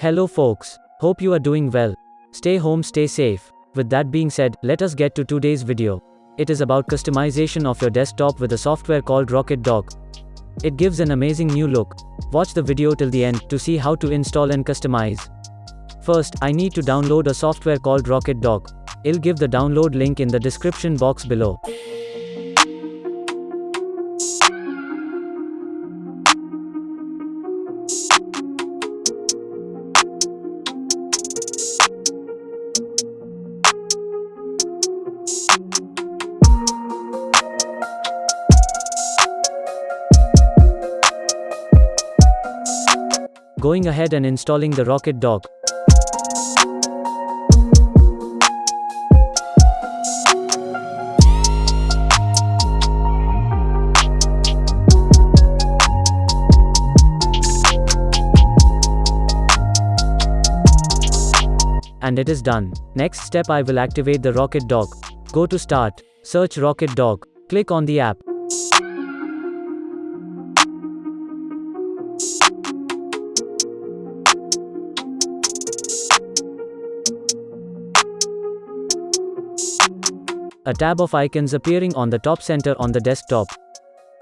Hello folks. Hope you are doing well. Stay home, stay safe. With that being said, let us get to today's video. It is about customization of your desktop with a software called Rocket Dock. It gives an amazing new look. Watch the video till the end to see how to install and customize. First, I need to download a software called Rocket Dock. I'll give the download link in the description box below. Going ahead and installing the Rocket Dock. And it is done. Next step I will activate the Rocket Dock. Go to Start, search Rocket Dock, click on the app. A tab of icons appearing on the top center on the desktop.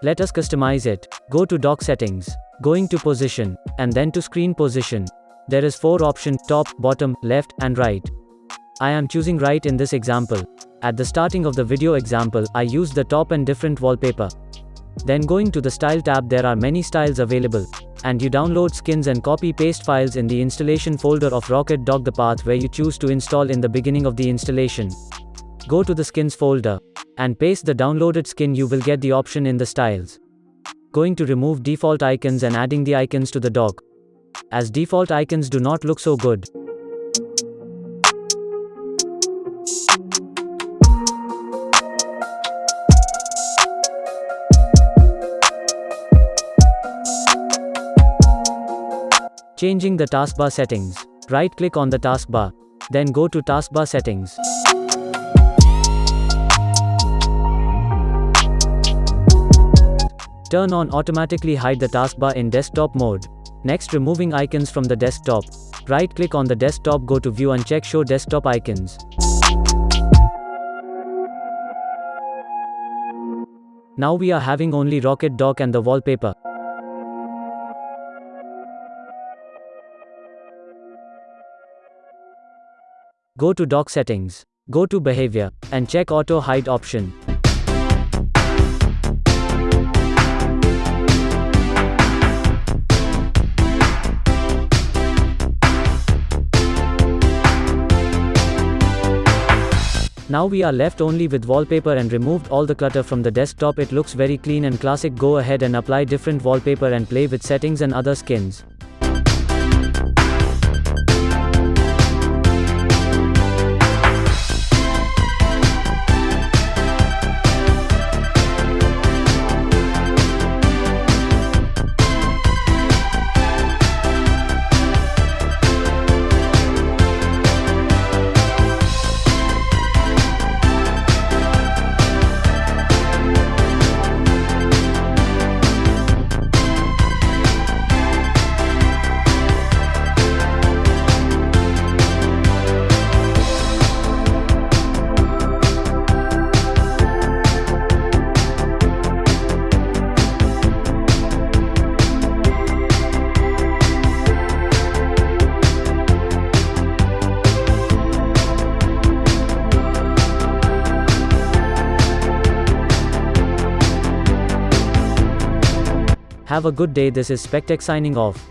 Let us customize it. Go to dock settings, going to position, and then to screen position. There is 4 option, top, bottom, left, and right. I am choosing right in this example. At the starting of the video example, I used the top and different wallpaper. Then going to the style tab there are many styles available. And you download skins and copy paste files in the installation folder of Rocket Dock the path where you choose to install in the beginning of the installation. Go to the skins folder and paste the downloaded skin you will get the option in the styles. Going to remove default icons and adding the icons to the dock. As default icons do not look so good. Changing the taskbar settings. Right click on the taskbar. Then go to taskbar settings. Turn on automatically hide the taskbar in desktop mode. Next removing icons from the desktop. Right click on the desktop go to view and check show desktop icons. Now we are having only Rocket Dock and the wallpaper. Go to dock settings. Go to behavior, and check auto hide option. Now we are left only with wallpaper and removed all the clutter from the desktop it looks very clean and classic go ahead and apply different wallpaper and play with settings and other skins. Have a good day this is Spectech signing off.